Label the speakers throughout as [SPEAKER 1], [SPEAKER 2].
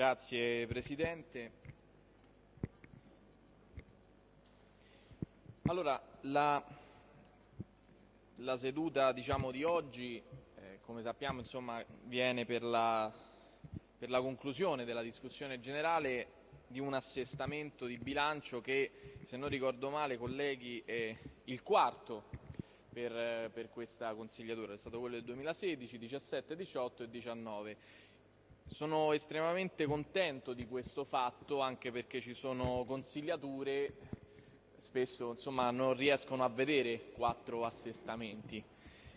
[SPEAKER 1] Grazie Presidente. Allora, la, la seduta diciamo, di oggi, eh, come sappiamo, insomma, viene per la, per la conclusione della discussione generale di un assestamento di bilancio che, se non ricordo male, colleghi, è il quarto per, per questa consigliatura. È stato quello del 2016, 17, 18 e 19. Sono estremamente contento di questo fatto anche perché ci sono consigliature spesso insomma, non riescono a vedere quattro assestamenti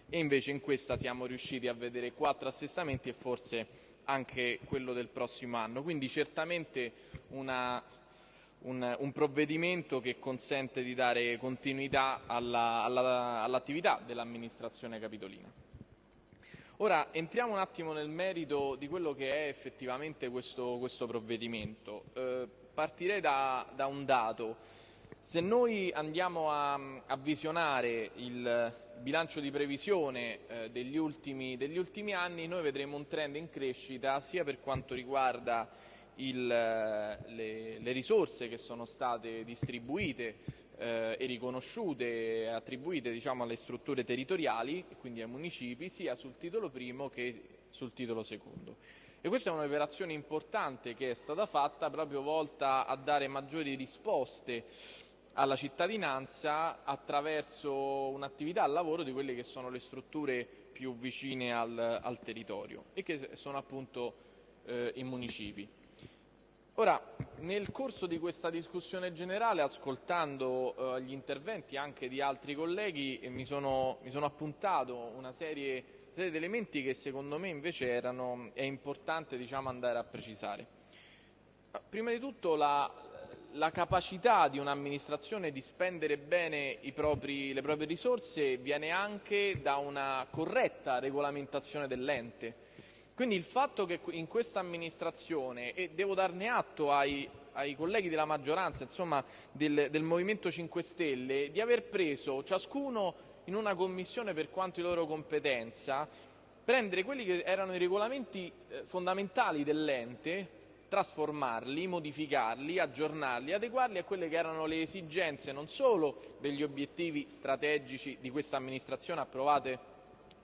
[SPEAKER 1] e invece in questa siamo riusciti a vedere quattro assestamenti e forse anche quello del prossimo anno. Quindi certamente una, un, un, provvedimento che consente di dare continuità all'attività alla, all dell'amministrazione capitolina. Ora entriamo un attimo nel merito di quello che è effettivamente questo, questo provvedimento. Eh, partirei da, da un dato. Se noi andiamo a, a visionare il bilancio di previsione eh, degli, ultimi, degli, ultimi, anni, noi vedremo un trend in crescita sia per quanto riguarda il, le, le, risorse che sono state distribuite eh, e riconosciute e attribuite diciamo, alle strutture territoriali, quindi ai municipi, sia sul titolo primo che sul titolo secondo. E questa è un'operazione importante che è stata fatta proprio volta a dare maggiori risposte alla cittadinanza attraverso un'attività al lavoro di quelle che sono le strutture più vicine al, al territorio e che sono appunto eh, i municipi. Ora, nel corso di questa discussione generale, ascoltando eh, gli interventi anche di altri colleghi, eh, mi, sono, mi, sono, appuntato una serie, serie, di elementi che secondo me invece erano, è importante diciamo, andare a precisare. Prima di tutto la, la capacità di un'amministrazione di spendere bene propri, le proprie risorse viene anche da una corretta regolamentazione dell'ente. Quindi il fatto che in questa amministrazione, e devo darne atto ai, ai colleghi della maggioranza, insomma del, del Movimento 5 Stelle, di aver preso ciascuno in una commissione per quanto di loro competenza, prendere quelli che erano i regolamenti eh, fondamentali dell'ente, trasformarli, modificarli, aggiornarli, adeguarli a quelle che erano le esigenze non solo degli obiettivi strategici di questa amministrazione approvate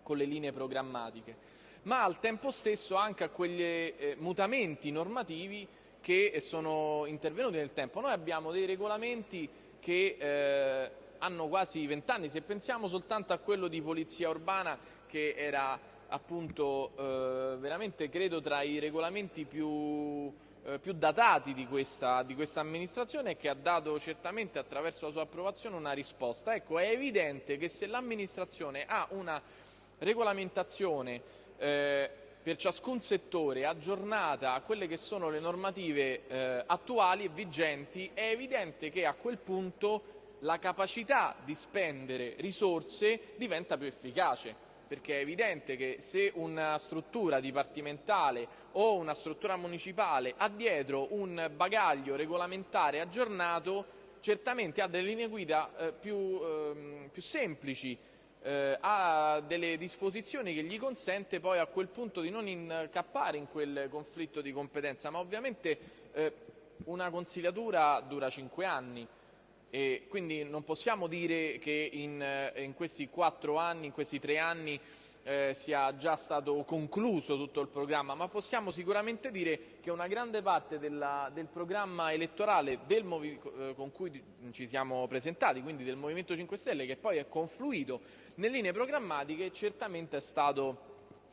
[SPEAKER 1] con le linee programmatiche, ma al tempo stesso anche a quegli eh, mutamenti normativi che sono intervenuti nel tempo. Noi abbiamo dei regolamenti che eh, hanno quasi vent'anni, se pensiamo soltanto a quello di polizia urbana che era appunto eh, veramente credo tra i regolamenti più, eh, più datati di questa, di questa, amministrazione e che ha dato certamente attraverso la sua approvazione una risposta. Ecco, è evidente che se l'amministrazione ha una regolamentazione eh, per ciascun settore aggiornata a quelle che sono le normative eh, attuali e vigenti, è evidente che a quel punto la capacità di spendere risorse diventa più efficace perché è evidente che se una struttura dipartimentale o una struttura municipale ha dietro un bagaglio regolamentare aggiornato, certamente ha delle linee guida eh, più, ehm, più, semplici, eh, ha delle disposizioni che gli consente poi a quel punto di non incappare in quel conflitto di competenza, ma ovviamente eh, una consigliatura dura cinque anni, e quindi non possiamo dire che in, eh, in questi quattro anni, in questi tre anni sia già stato concluso tutto il programma, ma possiamo sicuramente dire che una grande parte della, del programma elettorale del eh, con cui ci siamo presentati, quindi del Movimento 5 Stelle, che poi è confluito nelle linee programmatiche, certamente è stato,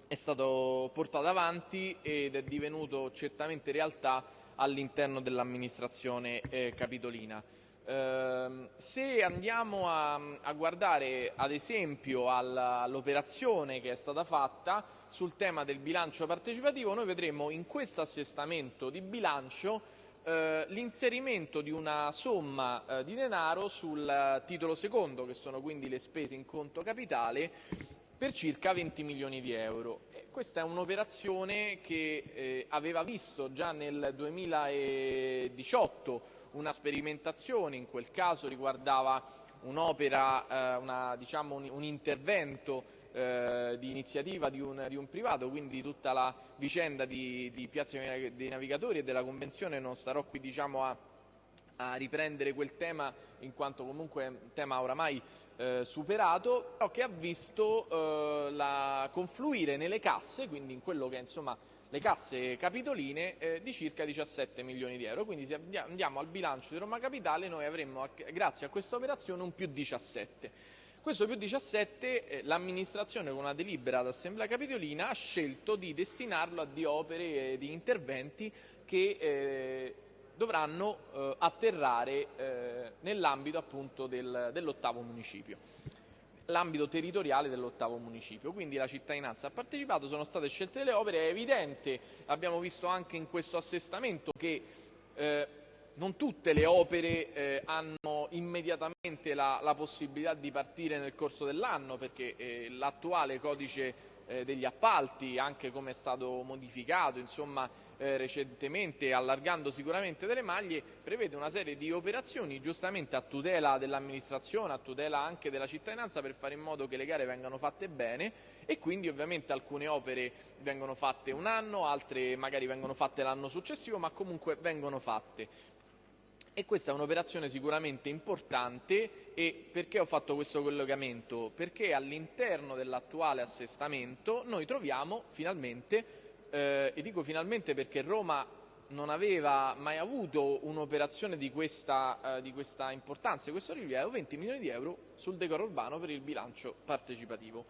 [SPEAKER 1] è stato portato avanti ed è divenuto certamente realtà all'interno dell'amministrazione eh, capitolina. Uh, se andiamo a, a, guardare ad esempio all'operazione che è stata fatta sul tema del bilancio partecipativo, noi vedremo in questo assestamento di bilancio uh, l'inserimento di una somma uh, di denaro sul titolo secondo, che sono quindi le spese in conto capitale, per circa 20 milioni di euro. E questa è un'operazione che eh, aveva visto già nel 2018 una sperimentazione, in quel caso riguardava un'opera, eh, una, diciamo un, un, intervento eh, di iniziativa di un, di un, privato, quindi tutta la vicenda di, di Piazza dei Navigatori e della Convenzione non starò qui diciamo, a, a riprendere quel tema in quanto comunque è un tema oramai eh, superato, però che ha visto eh, la confluire nelle casse, quindi in quello che insomma le casse capitoline eh, di circa 17 milioni di euro. Quindi se andiamo al bilancio di Roma Capitale noi avremmo, grazie a questa operazione, un più 17. Questo più 17 eh, l'amministrazione con una delibera d'assemblea capitolina ha scelto di destinarlo a di opere e di interventi che eh, dovranno eh, atterrare eh, nell'ambito appunto del, dell'ottavo municipio l'ambito territoriale dell'ottavo municipio. Quindi la cittadinanza ha partecipato, sono state scelte delle opere, è evidente, abbiamo visto anche in questo assestamento che eh, non tutte le opere eh, hanno immediatamente la, la, possibilità di partire nel corso dell'anno perché eh, l'attuale codice degli appalti, anche come è stato modificato insomma, eh, recentemente, allargando sicuramente delle maglie, prevede una serie di operazioni giustamente a tutela dell'amministrazione, a tutela anche della cittadinanza per fare in modo che le gare vengano fatte bene e quindi ovviamente alcune opere vengono fatte un anno, altre magari vengono fatte l'anno successivo, ma comunque vengono fatte. E questa è un'operazione sicuramente importante e perché ho fatto questo collegamento? Perché all'interno dell'attuale assestamento noi troviamo finalmente, eh, e dico finalmente perché Roma non aveva mai avuto un'operazione di, eh, di questa importanza, di questo rilievo, 20 milioni di euro sul decoro urbano per il bilancio partecipativo.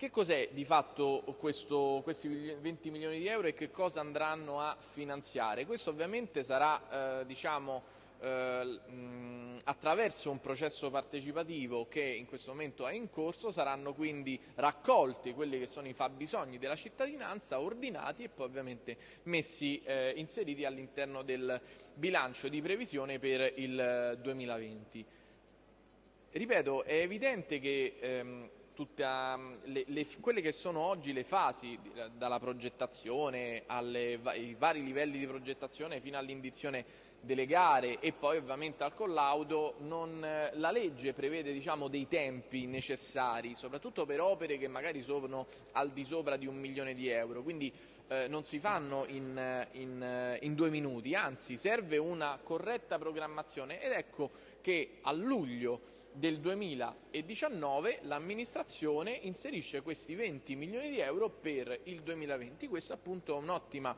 [SPEAKER 1] Che cos'è di fatto questo, questi 20 milioni di euro e che cosa andranno a finanziare? Questo ovviamente sarà eh, diciamo, eh, attraverso un processo partecipativo che in questo momento è in corso, saranno quindi raccolti quelli che sono i fabbisogni della cittadinanza, ordinati e poi ovviamente messi, eh, inseriti all'interno del bilancio di previsione per il 2020. Ripeto, è evidente che ehm, le, le, quelle che sono oggi le fasi, dalla progettazione ai vari livelli di progettazione fino all'indizione delle gare e poi ovviamente al collaudo, non, la legge prevede diciamo, dei tempi necessari, soprattutto per opere che magari sono al di sopra di un milione di euro, quindi eh, non si fanno in, in, in due minuti, anzi serve una corretta programmazione ed ecco che a luglio del 2019 l'amministrazione inserisce questi 20 milioni di euro per il 2020. Questa appunto è un'ottima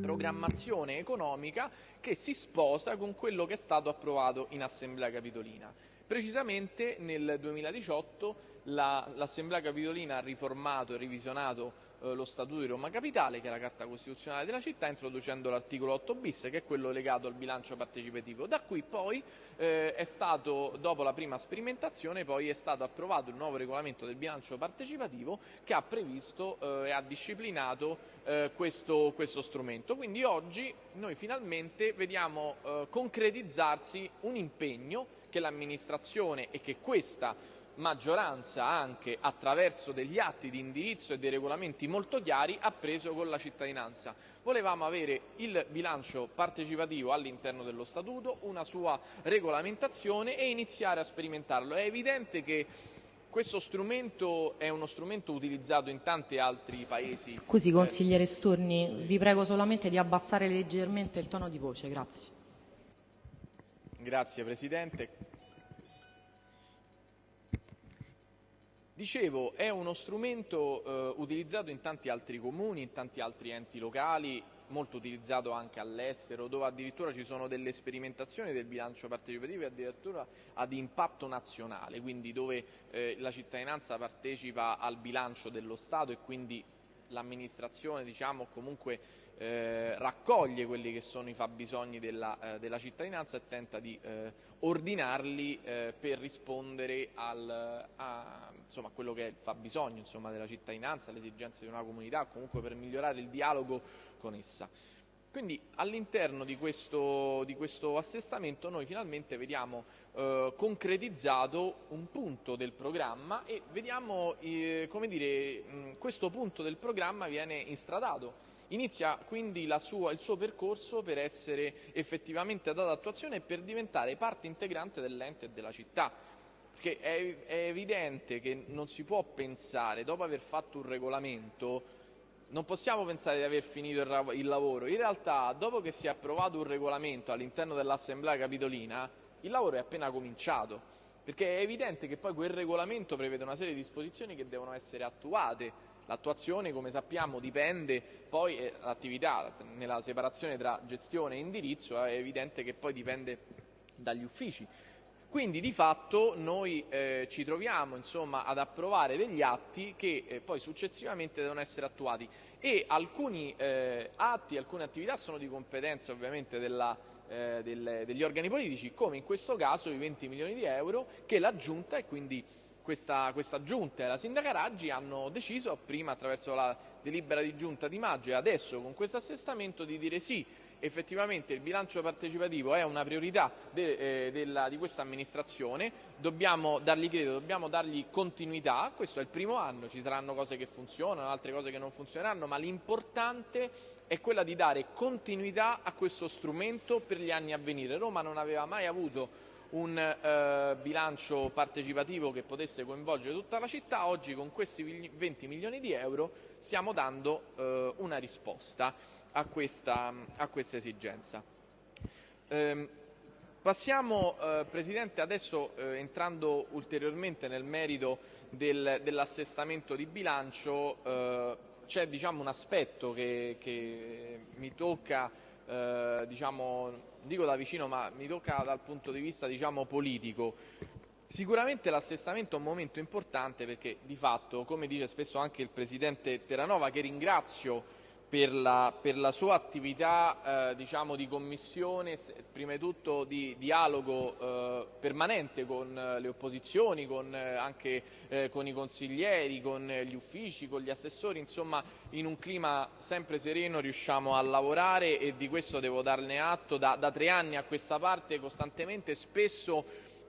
[SPEAKER 1] programmazione economica che si sposa con quello che è stato approvato in Assemblea Capitolina. Precisamente nel 2018 l'Assemblea Capitolina ha riformato e revisionato eh, lo Statuto di Roma Capitale, che è la Carta Costituzionale della città, introducendo l'articolo 8 bis, che è quello legato al bilancio partecipativo. Da qui poi eh, è stato, dopo la prima sperimentazione, poi è stato approvato il nuovo regolamento del bilancio partecipativo che ha previsto eh, e ha disciplinato eh, questo, questo, strumento. Quindi oggi noi finalmente vediamo eh, concretizzarsi un impegno che l'amministrazione e che questa maggioranza anche attraverso degli atti di indirizzo e dei regolamenti molto chiari ha preso con la cittadinanza. Volevamo avere il bilancio partecipativo all'interno dello Statuto, una sua regolamentazione e iniziare a sperimentarlo. È evidente che questo strumento è uno strumento utilizzato in tanti altri paesi.
[SPEAKER 2] Scusi consigliere Sturni, vi prego solamente di abbassare leggermente il tono di voce, grazie.
[SPEAKER 1] Grazie Presidente. Dicevo, è uno strumento eh, utilizzato in tanti altri comuni, in tanti altri enti locali, molto utilizzato anche all'estero, dove addirittura ci sono delle sperimentazioni del bilancio partecipativo e addirittura ad impatto nazionale, quindi dove eh, la cittadinanza partecipa al bilancio dello Stato e quindi l'amministrazione diciamo, comunque eh, raccoglie quelli che sono i fabbisogni della, eh, della cittadinanza e tenta di eh, ordinarli eh, per rispondere al, a, insomma, quello che è il fabbisogno insomma, della cittadinanza, alle esigenze di una comunità, comunque per migliorare il dialogo con essa. Quindi all'interno di questo, di questo, assestamento noi finalmente vediamo eh, concretizzato un punto del programma e vediamo eh, come dire, mh, questo punto del programma viene instradato Inizia quindi sua, il suo percorso per essere effettivamente dato attuazione e per diventare parte integrante dell'ente e della città. Perché è, è evidente che non si può pensare, dopo aver fatto un regolamento, non possiamo pensare di aver finito il, lavoro. In realtà, dopo che si è approvato un regolamento all'interno dell'Assemblea Capitolina, il lavoro è appena cominciato, perché è evidente che poi quel regolamento prevede una serie di disposizioni che devono essere attuate. L'attuazione, come sappiamo, dipende poi eh, l'attività nella separazione tra gestione e indirizzo, è evidente che poi dipende dagli uffici. Quindi di fatto noi eh, ci troviamo insomma, ad approvare degli atti che eh, poi successivamente devono essere attuati. E alcuni eh, atti, alcune attività sono di competenza ovviamente della, eh, del, degli organi politici, come in questo caso i 20 milioni di euro che la Giunta e quindi questa, questa Giunta e la Sindaca Raggi hanno deciso prima attraverso la delibera di Giunta di maggio e adesso con questo assestamento di dire sì effettivamente il bilancio partecipativo è una priorità de, eh, della, di questa amministrazione, dobbiamo dargli credito, dobbiamo dargli continuità, questo è il primo anno, ci saranno cose che funzionano, altre cose che non funzioneranno, ma l'importante è quella di dare continuità a questo strumento per gli anni a venire. Roma non aveva mai avuto un eh, bilancio partecipativo che potesse coinvolgere tutta la città, oggi con questi 20 milioni di euro stiamo dando eh, una risposta a questa, a questa esigenza. Eh, passiamo, eh, Presidente, adesso eh, entrando ulteriormente nel merito del, dell'assestamento di bilancio, eh, c'è diciamo, un aspetto che, che mi tocca, eh, diciamo, dico da vicino, ma mi tocca dal punto di vista diciamo, politico. Sicuramente l'assestamento è un momento importante perché di fatto, come dice spesso anche il Presidente Terranova, che ringrazio per la, per la sua attività eh, diciamo, di commissione, prima di tutto di dialogo eh, permanente con eh, le opposizioni, con, eh, anche eh, con i consiglieri, con gli uffici, con gli assessori, insomma in un clima sempre sereno riusciamo a lavorare e di questo devo darne atto da, da tre anni a questa parte costantemente, spesso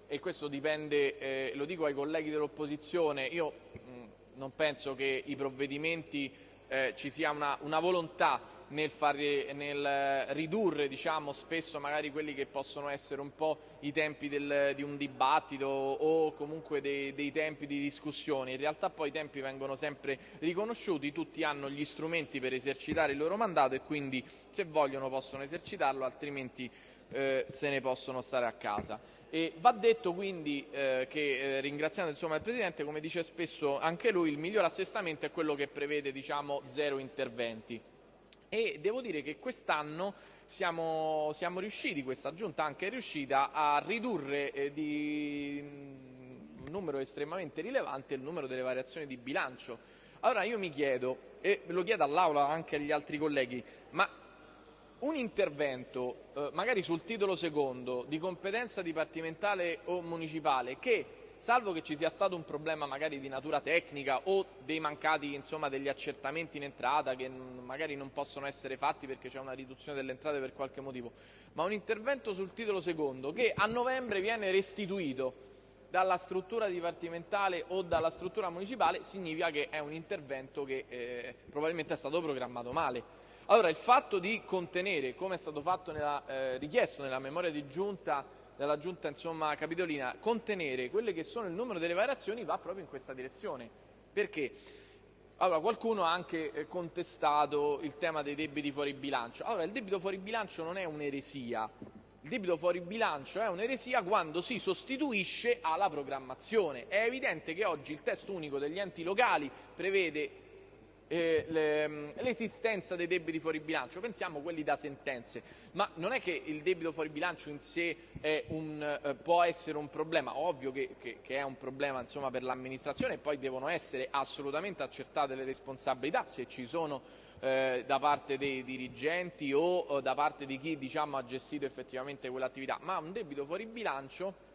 [SPEAKER 1] e questo dipende, eh, lo dico ai colleghi dell'opposizione, io mh, non penso che i provvedimenti eh, ci sia una, una volontà nel, fare, nel ridurre diciamo, spesso magari quelli che possono essere un po' i tempi del, di un dibattito o comunque dei, dei, tempi di discussione. In realtà poi i tempi vengono sempre riconosciuti, tutti hanno gli strumenti per esercitare il loro mandato e quindi se vogliono possono esercitarlo, altrimenti eh, se ne possono stare a casa. E va detto quindi eh, che, eh, ringraziando insomma, il Presidente, come dice spesso anche lui, il miglior assestamento è quello che prevede diciamo, zero interventi. E devo dire che quest'anno siamo, siamo, riusciti, questa Giunta anche è riuscita a ridurre eh, di un numero estremamente rilevante il numero delle variazioni di bilancio. Allora io mi chiedo, e lo chiedo all'Aula anche agli altri colleghi, ma un intervento, eh, magari sul titolo secondo, di competenza dipartimentale o municipale, che, salvo che ci sia stato un problema magari di natura tecnica o dei mancati insomma, degli accertamenti in entrata che magari non possono essere fatti perché c'è una riduzione delle entrate per qualche motivo, ma un intervento sul titolo secondo che a novembre viene restituito dalla struttura dipartimentale o dalla struttura municipale significa che è un intervento che eh, probabilmente è stato programmato male. Allora, il fatto di contenere, come è stato fatto nella, eh, richiesto nella memoria di giunta, della giunta insomma, capitolina, contenere quelle che sono il numero delle variazioni va proprio in questa direzione. Perché? Allora, qualcuno ha anche eh, contestato il tema dei debiti fuori bilancio. Allora, il debito fuori bilancio non è un'eresia. Il debito fuori bilancio è un'eresia quando si sostituisce alla programmazione. È evidente che oggi il testo unico degli enti locali prevede l'esistenza dei debiti fuori bilancio, pensiamo quelli da sentenze, ma non è che il debito fuori bilancio in sé eh, può essere un problema, ovvio che, che, che è un problema insomma, per l'amministrazione e poi devono essere assolutamente accertate le responsabilità se ci sono eh, da parte dei dirigenti o, o da parte di chi diciamo, ha gestito effettivamente quell'attività, ma un debito fuori bilancio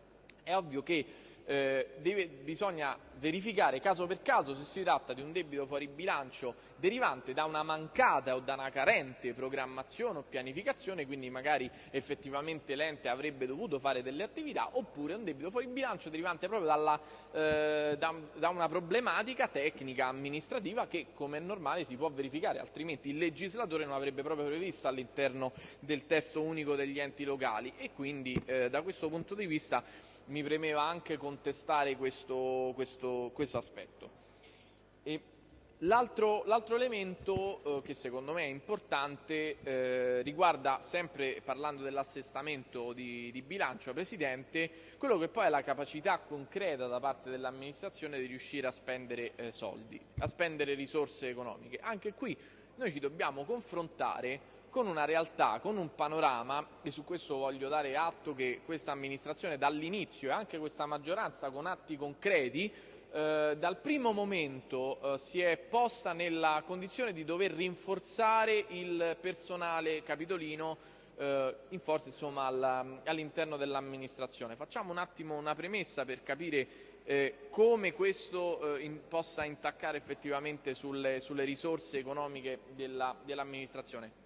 [SPEAKER 1] è ovvio che eh, deve, bisogna verificare caso per caso se si tratta di un debito fuori bilancio derivante da una mancata o da una carente programmazione o pianificazione, quindi magari effettivamente l'ente avrebbe dovuto fare delle attività, oppure un debito fuori bilancio derivante proprio dalla, eh, da, da, una problematica tecnica amministrativa che come è normale si può verificare, altrimenti il legislatore non avrebbe proprio previsto all'interno del testo unico degli enti locali. E quindi eh, da questo punto di vista mi premeva anche contestare questo, questo, questo aspetto. L'altro, l'altro, elemento eh, che secondo me è importante eh, riguarda, sempre parlando dell'assestamento di, di, bilancio, Presidente, quello che poi è la capacità concreta da parte dell'amministrazione di riuscire a spendere eh, soldi, a spendere risorse economiche. Anche qui noi ci dobbiamo confrontare con una realtà, con un panorama, e su questo voglio dare atto che questa amministrazione dall'inizio e anche questa maggioranza con atti concreti eh, dal primo momento eh, si è posta nella condizione di dover rinforzare il personale capitolino eh, in forza insomma, all'interno dell'amministrazione. Facciamo un attimo una premessa per capire eh, come questo eh, in, possa intaccare effettivamente sulle, sulle risorse economiche della, dell'amministrazione.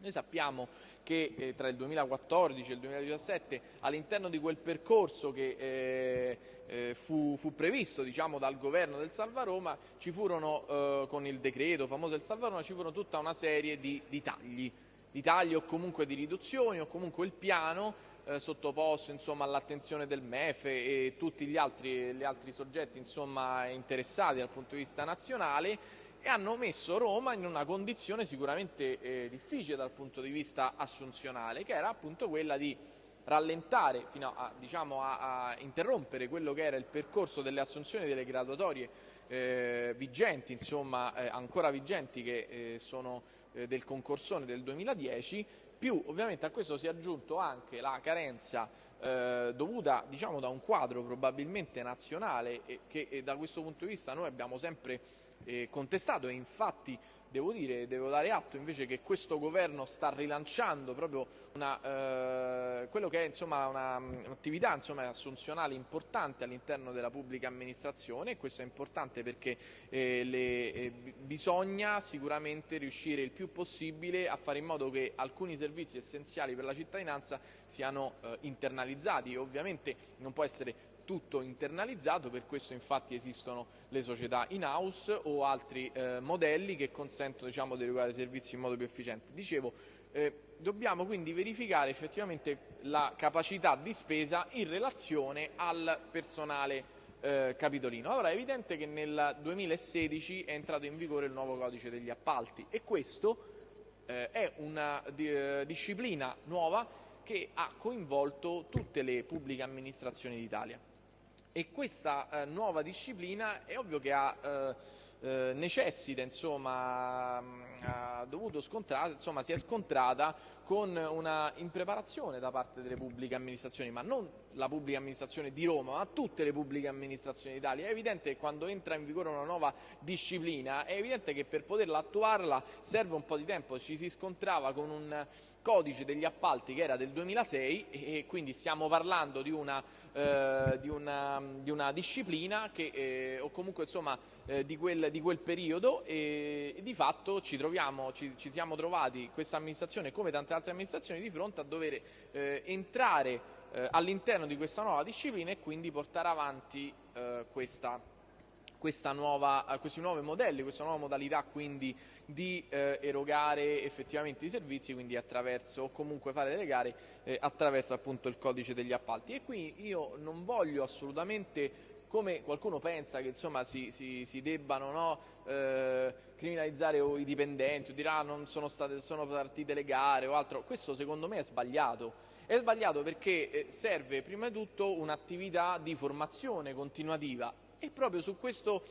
[SPEAKER 1] Noi sappiamo che eh, tra il 2014 e il 2017 all'interno di quel percorso che eh, eh, fu, fu, previsto diciamo, dal governo del Salvaroma ci furono eh, con il decreto famoso del Salvaroma ci furono tutta una serie di, di tagli, di tagli o comunque di riduzioni o comunque il piano eh, sottoposto all'attenzione del MEF e tutti gli altri, gli altri soggetti insomma, interessati dal punto di vista nazionale e hanno messo Roma in una condizione sicuramente eh, difficile dal punto di vista assunzionale, che era appunto quella di rallentare, fino a, diciamo, a, a interrompere quello che era il percorso delle assunzioni delle graduatorie eh, vigenti, insomma eh, ancora vigenti che eh, sono eh, del concorsone del 2010, più ovviamente a questo si è aggiunto anche la carenza eh, dovuta diciamo, da un quadro probabilmente nazionale e che da questo punto di vista noi abbiamo sempre eh, contestato e infatti devo dire, devo dare atto invece che questo governo sta rilanciando proprio una, eh, quello che è un'attività insomma, assunzionale importante all'interno della pubblica amministrazione e questo è importante perché eh, le, eh, bisogna sicuramente riuscire il più possibile a fare in modo che alcuni servizi essenziali per la cittadinanza siano eh, internalizzati. Ovviamente non può essere tutto internalizzato, per questo infatti esistono le società in house o altri eh, modelli che consentono diciamo, di erogare servizi in modo più efficiente. Dicevo, eh, dobbiamo quindi verificare effettivamente la capacità di spesa in relazione al personale eh, capitolino. Allora è evidente che nel 2016 è entrato in vigore il nuovo codice degli appalti e questo eh, è una eh, disciplina nuova che ha coinvolto tutte le pubbliche amministrazioni d'Italia e questa eh, nuova disciplina è ovvio che ha, eh, eh, necessita, insomma, ha dovuto scontrare, insomma, si è scontrata con una impreparazione da parte delle pubbliche amministrazioni, ma non la pubblica amministrazione di Roma, ma tutte le pubbliche amministrazioni d'Italia. È evidente che quando entra in vigore una nuova disciplina, è evidente che per poterla attuarla serve un po' di tempo, ci si scontrava con un codice degli appalti che era del 2006 e quindi stiamo parlando di una, eh, di una, di una disciplina che, eh, o comunque insomma, eh, di, quel, di, quel, periodo e, e di fatto ci, troviamo, ci, ci, siamo trovati questa amministrazione come tante altre amministrazioni di fronte a dover eh, entrare eh, all'interno di questa nuova disciplina e quindi portare avanti eh, questa nuova, questi nuovi modelli, questa nuova modalità quindi di eh, erogare effettivamente i servizi, quindi attraverso o comunque fare delle gare eh, attraverso appunto il codice degli appalti. E qui io non voglio assolutamente come qualcuno pensa che insomma, si, si, si, debbano no, eh, criminalizzare i dipendenti o dirà ah, non sono, state, sono partite le gare o altro, questo secondo me è sbagliato. È sbagliato perché eh, serve prima di tutto un'attività di formazione continuativa e proprio su questo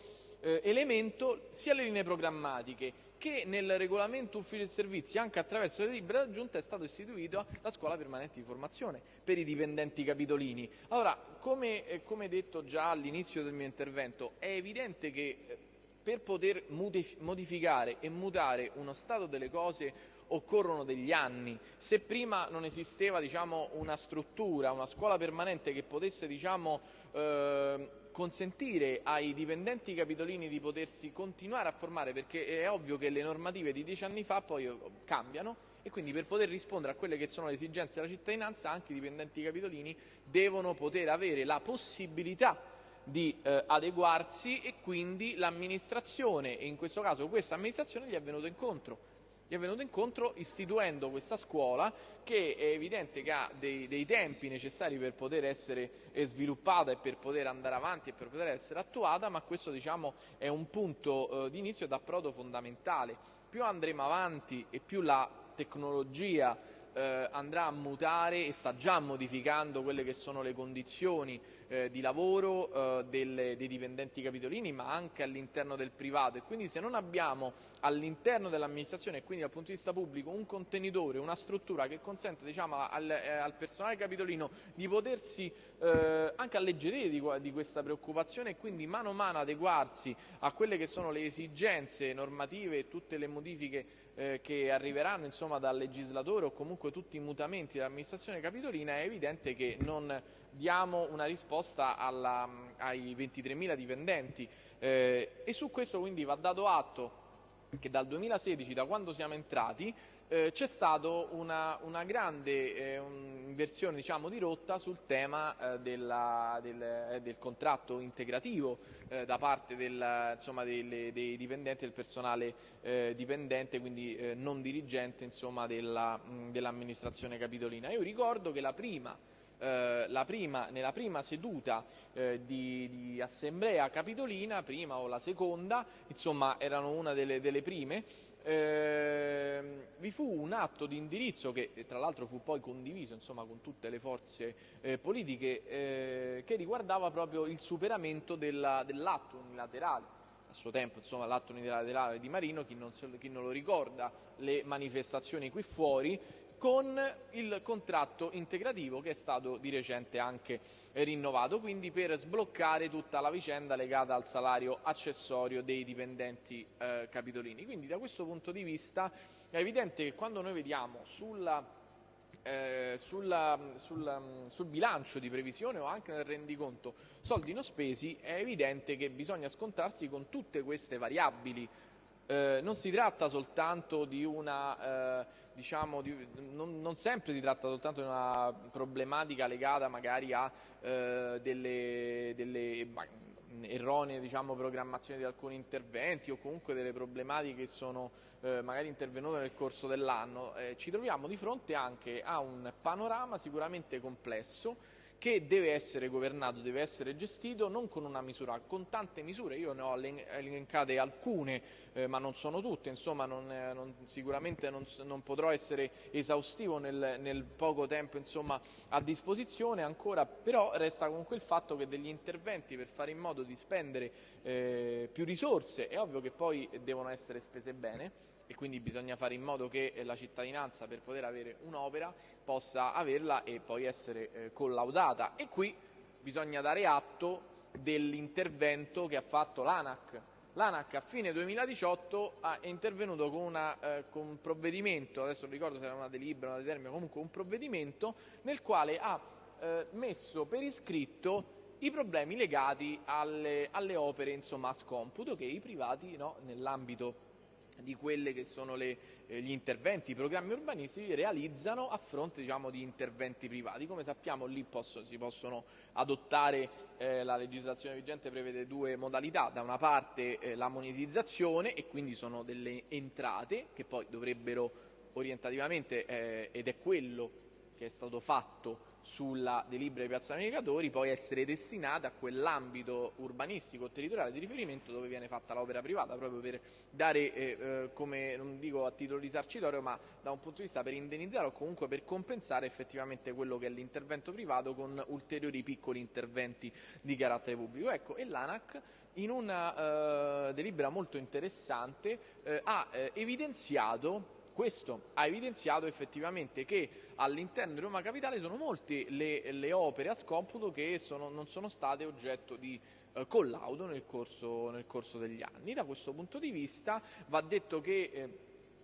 [SPEAKER 1] eh, elemento sia le linee programmatiche che nel regolamento ufficio e servizi, anche attraverso le libere d'aggiunta, è stata istituita la scuola permanente di formazione per i dipendenti capitolini. Allora, come, eh, come detto già all'inizio del mio intervento, è evidente che eh, per poter modificare e mutare uno stato delle cose occorrono degli anni. Se prima non esisteva diciamo, una struttura, una scuola permanente che potesse diciamo, eh, consentire ai dipendenti capitolini di potersi continuare a formare, perché è ovvio che le normative di dieci anni fa poi eh, cambiano e quindi per poter rispondere a quelle che sono le esigenze della cittadinanza anche i dipendenti capitolini devono poter avere la possibilità di eh, adeguarsi e quindi l'amministrazione, e in questo caso questa amministrazione gli è venuta incontro gli è venuto incontro istituendo questa scuola che è evidente che ha dei, dei tempi necessari per poter essere eh, sviluppata e per poter andare avanti e per poter essere attuata, ma questo diciamo, è un punto eh, di inizio d'approdo fondamentale. Più andremo avanti e più la tecnologia eh, andrà a mutare e sta già modificando quelle che sono le condizioni eh, di lavoro eh, delle, dei dipendenti capitolini, ma anche all'interno del privato. E quindi se non abbiamo all'interno dell'amministrazione e quindi dal punto di vista pubblico un contenitore, una struttura che consente diciamo, al, eh, al, personale capitolino di potersi eh, anche alleggerire di, di, questa preoccupazione e quindi mano a mano adeguarsi a quelle che sono le esigenze normative e tutte le modifiche eh, che arriveranno insomma, dal legislatore o comunque tutti i mutamenti dell'amministrazione capitolina, è evidente che non diamo una risposta alla, ai 23.000 dipendenti. Eh, e su questo quindi va dato atto che dal 2016, da quando siamo entrati, eh, c'è stata una, una, grande eh, inversione diciamo, di rotta sul tema eh, della, del, eh, del, contratto integrativo eh, da parte del, insomma, delle, dei dipendenti, del personale eh, dipendente, quindi non dirigente insomma, della, dell'amministrazione capitolina. Io ricordo che la prima eh, prima, nella prima seduta eh, di, di, assemblea capitolina, prima o la seconda, insomma erano una delle, delle prime, eh, vi fu un atto di indirizzo che tra l'altro fu poi condiviso insomma, con tutte le forze eh, politiche eh, che riguardava proprio il superamento della, dell'atto unilaterale. A suo tempo insomma, l'atto unilaterale di Marino, chi non, chi non, lo ricorda, le manifestazioni qui fuori, con il contratto integrativo che è stato di recente anche rinnovato, quindi per sbloccare tutta la vicenda legata al salario accessorio dei dipendenti eh, capitolini. Quindi da questo punto di vista è evidente che quando noi vediamo sulla, eh, sulla, sulla, sul bilancio di previsione o anche nel rendiconto soldi non spesi, è evidente che bisogna scontrarsi con tutte queste variabili. Eh, non si tratta soltanto di una eh, diciamo, di, non, non, sempre si tratta soltanto di una problematica legata magari a eh, delle, delle erronee diciamo, programmazioni di alcuni interventi o comunque delle problematiche che sono eh, magari intervenute nel corso dell'anno, eh, ci troviamo di fronte anche a un panorama sicuramente complesso che deve essere governato, deve essere gestito non con una misura, con tante misure. Io ne ho elencate alcune, eh, ma non sono tutte, insomma non, eh, non, sicuramente non, non, potrò essere esaustivo nel, nel poco tempo insomma, a disposizione ancora, però resta comunque il fatto che degli interventi per fare in modo di spendere eh, più risorse, è ovvio che poi devono essere spese bene, e quindi bisogna fare in modo che la cittadinanza per poter avere un'opera possa averla e poi essere eh, collaudata e qui bisogna dare atto dell'intervento che ha fatto l'ANAC. L'ANAC a fine 2018 è intervenuto con, una, eh, con, un provvedimento, adesso non ricordo se era una delibera, una determina, comunque un provvedimento nel quale ha eh, messo per iscritto i problemi legati alle, alle opere insomma, a scomputo che i privati no, nell'ambito di quelli che sono le, eh, gli interventi, i programmi urbanistici realizzano a fronte diciamo, di interventi privati. Come sappiamo lì posso, si possono adottare, eh, la legislazione vigente prevede due modalità, da una parte eh, la monetizzazione e quindi sono delle entrate che poi dovrebbero orientativamente, eh, ed è quello che è stato fatto sulla delibera di Piazza Navigatori poi essere destinata a quell'ambito urbanistico o territoriale di riferimento dove viene fatta l'opera privata, proprio per dare, eh, eh, come non dico a titolo risarcitorio, ma da un punto di vista per indennizzare o comunque per compensare effettivamente quello che è l'intervento privato con ulteriori piccoli interventi di carattere pubblico. Ecco, e l'ANAC in una eh, delibera molto interessante eh, ha eh, evidenziato questo ha evidenziato effettivamente che all'interno di Roma Capitale sono molte le, le opere a scomputo che sono, non sono state oggetto di eh, collaudo nel corso, nel corso, degli anni. Da questo punto di vista va detto che eh,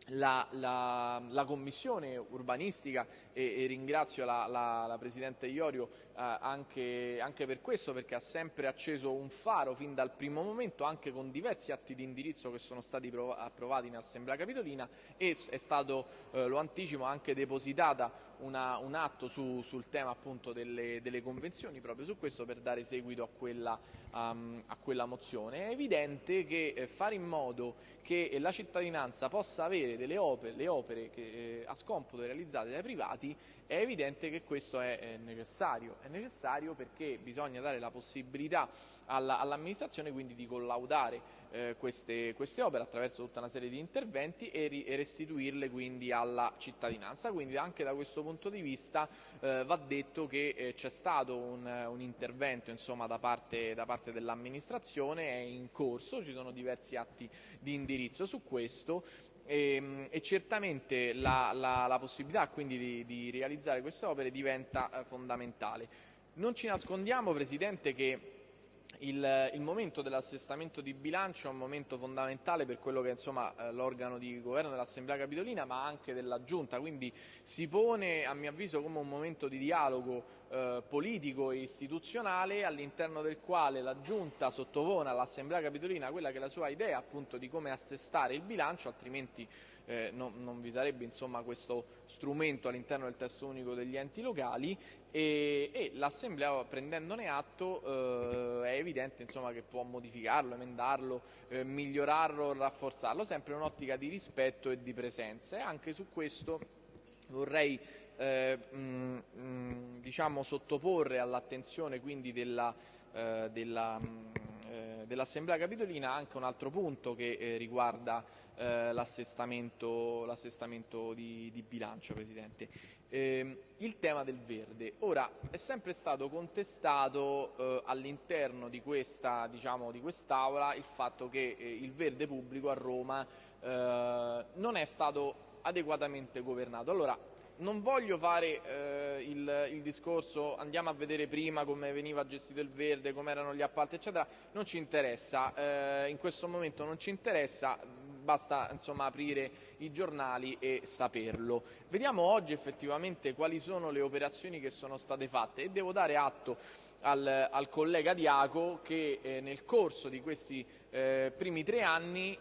[SPEAKER 1] la, la, la, commissione urbanistica e, e ringrazio la, la, Presidente Iorio eh, anche, anche, per questo perché ha sempre acceso un faro fin dal primo momento anche con diversi atti di indirizzo che sono stati approvati in Assemblea Capitolina e è stato, eh, lo anticipo, anche depositata una, un atto su, sul tema appunto delle, delle, convenzioni proprio su questo per dare seguito a quella, um, a quella mozione. È evidente che eh, fare in modo che la cittadinanza possa avere delle opere, le opere che, eh, a scomputo realizzate dai privati è evidente che questo è, necessario. È necessario perché bisogna dare la possibilità alla, all'amministrazione quindi di collaudare eh, queste, queste, opere attraverso tutta una serie di interventi e, e, restituirle quindi alla cittadinanza. Quindi anche da questo punto di vista eh, va detto che eh, c'è stato un, un intervento insomma, da parte, da parte dell'amministrazione, è in corso, ci sono diversi atti di indirizzo su questo e, ehm, e certamente la, la, la possibilità quindi di, di, realizzare queste opere diventa eh, fondamentale. Non ci nascondiamo, Presidente, che il, il, momento dell'assestamento di bilancio è un momento fondamentale per quello che è eh, l'organo di governo dell'Assemblea Capitolina ma anche della Giunta, quindi si pone a mio avviso come un momento di dialogo eh, politico e istituzionale all'interno del quale la Giunta sottopone all'Assemblea Capitolina quella che è la sua idea appunto di come assestare il bilancio, altrimenti eh, non, non, vi sarebbe insomma, questo strumento all'interno del testo unico degli enti locali. E, e l'Assemblea prendendone atto eh, è evidente insomma, che può modificarlo, emendarlo, eh, migliorarlo, rafforzarlo, sempre in un'ottica di rispetto e di presenza. E anche su questo vorrei eh, mh, mh, diciamo, sottoporre all'attenzione della, eh, della mh, eh, dell'Assemblea Capitolina anche un altro punto che eh, riguarda eh, l'assestamento, l'assestamento di, di, bilancio, Presidente. Ehm, il tema del verde. Ora, è sempre stato contestato eh, all'interno di, questa, diciamo, di quest'Aula il fatto che eh, il verde pubblico a Roma non è stato adeguatamente governato. Allora, non voglio fare eh, il, il, discorso andiamo a vedere prima come veniva gestito il verde, come erano gli appalti, eccetera, non ci interessa, eh, in questo momento non ci interessa, basta insomma, aprire i giornali e saperlo. Vediamo oggi effettivamente quali sono le operazioni che sono state fatte e devo dare atto al, al collega Diaco che eh, nel corso di questi eh, primi tre anni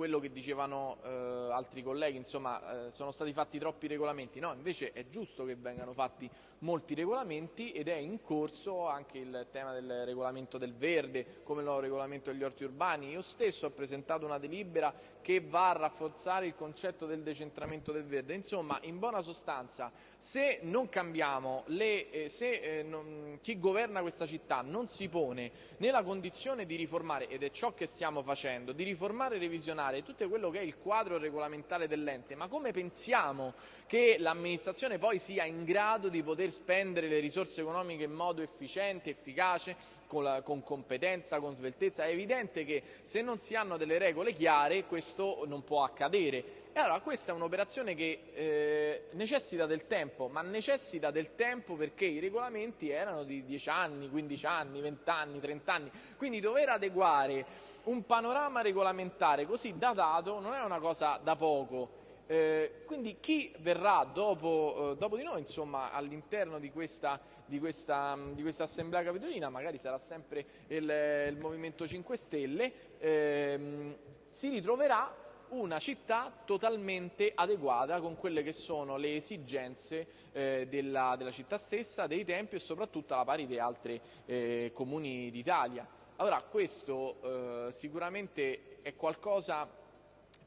[SPEAKER 1] quello che dicevano eh, altri colleghi, insomma, eh, sono stati fatti troppi regolamenti. No, invece è giusto che vengano fatti molti regolamenti ed è in corso anche il tema del regolamento del verde, come il nuovo regolamento degli orti urbani. Io stesso ho presentato una delibera che va a rafforzare il concetto del decentramento del verde. Insomma, in buona sostanza, se non cambiamo, le, eh, se eh, non, chi governa questa città non si pone nella condizione di riformare, ed è ciò che stiamo facendo, di riformare e revisionare tutto quello che è il quadro regolamentare dell'ente, ma come pensiamo che l'amministrazione poi sia in grado di poter spendere le risorse economiche in modo efficiente, efficace, con, la, con competenza, con sveltezza? È evidente che se non si hanno delle regole chiare questo non può accadere. E allora questa è un'operazione che eh, necessita del tempo, ma necessita del tempo perché i regolamenti erano di 10 anni, 15 anni, 20 anni, 30 anni, quindi dover adeguare un panorama regolamentare così datato non è una cosa da poco. Eh, quindi chi verrà dopo, eh, dopo di noi insomma, all'interno di questa, di, questa, di questa, assemblea capitolina, magari sarà sempre il, il Movimento 5 Stelle, ehm, si ritroverà una città totalmente adeguata con quelle che sono le esigenze eh, della, della, città stessa, dei tempi e soprattutto alla pari di altri eh, comuni d'Italia. Allora questo eh, sicuramente è qualcosa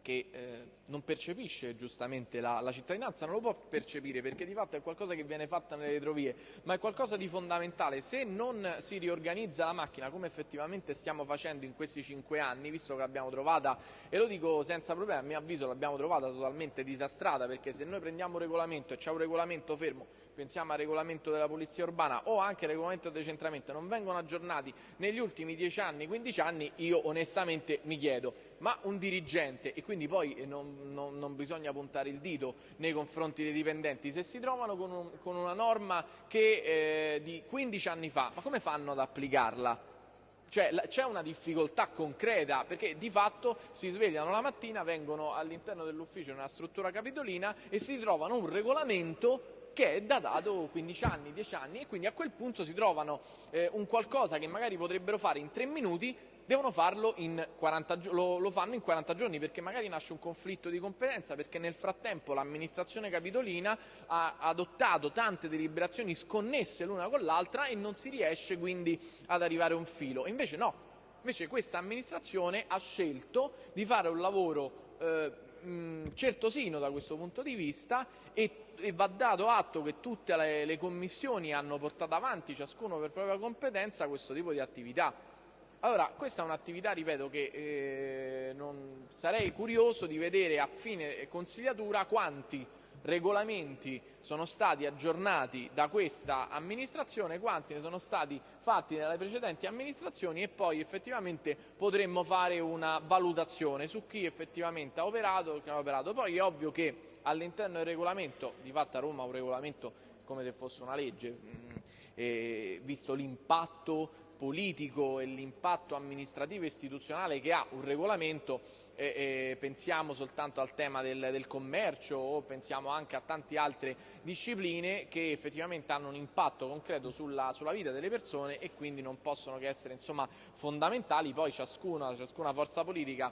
[SPEAKER 1] che eh, non percepisce giustamente la, la, cittadinanza, non lo può percepire perché di fatto è qualcosa che viene fatta nelle retrovie, ma è qualcosa di fondamentale. Se non si riorganizza la macchina come effettivamente stiamo facendo in questi cinque anni, visto che l'abbiamo trovata, e lo dico senza problema, a mio avviso l'abbiamo trovata totalmente disastrata, perché se noi prendiamo un regolamento e c'è un regolamento fermo, pensiamo al regolamento della polizia urbana o anche al regolamento del decentramento, non vengono aggiornati negli ultimi 10 anni, 15 anni, io onestamente mi chiedo, ma un dirigente, e quindi poi non, non, non bisogna puntare il dito nei confronti dei dipendenti, se si trovano con, un, con una norma che, eh, di 15 anni fa, ma come fanno ad applicarla? Cioè c'è una difficoltà concreta perché di fatto si svegliano la mattina, vengono all'interno dell'ufficio in una struttura capitolina e si trovano un regolamento che è datato 15 anni, 10 anni e quindi a quel punto si trovano eh, un qualcosa che magari potrebbero fare in tre minuti devono farlo in 40 giorni, lo, lo, fanno in 40 giorni perché magari nasce un conflitto di competenza, perché nel frattempo l'amministrazione capitolina ha adottato tante deliberazioni sconnesse l'una con l'altra e non si riesce quindi ad arrivare a un filo. Invece no, invece questa amministrazione ha scelto di fare un lavoro eh, certosino da questo punto di vista e, e va dato atto che tutte le, le commissioni hanno portato avanti, ciascuno per propria competenza, questo tipo di attività. Allora, questa è un'attività, ripeto, che eh, non, sarei curioso di vedere a fine consigliatura quanti regolamenti sono stati aggiornati da questa amministrazione, quanti ne sono stati fatti nelle precedenti amministrazioni e poi effettivamente potremmo fare una valutazione su chi effettivamente ha operato e chi non ha operato. Poi è ovvio che all'interno del regolamento, di fatto a Roma un regolamento come se fosse una legge, mm, eh, visto l'impatto politico e l'impatto amministrativo e istituzionale che ha un regolamento, eh, eh, pensiamo soltanto al tema del, del, commercio o pensiamo anche a tante altre discipline che effettivamente hanno un impatto concreto sulla, sulla vita delle persone e quindi non possono che essere insomma, fondamentali, poi ciascuna, ciascuna forza politica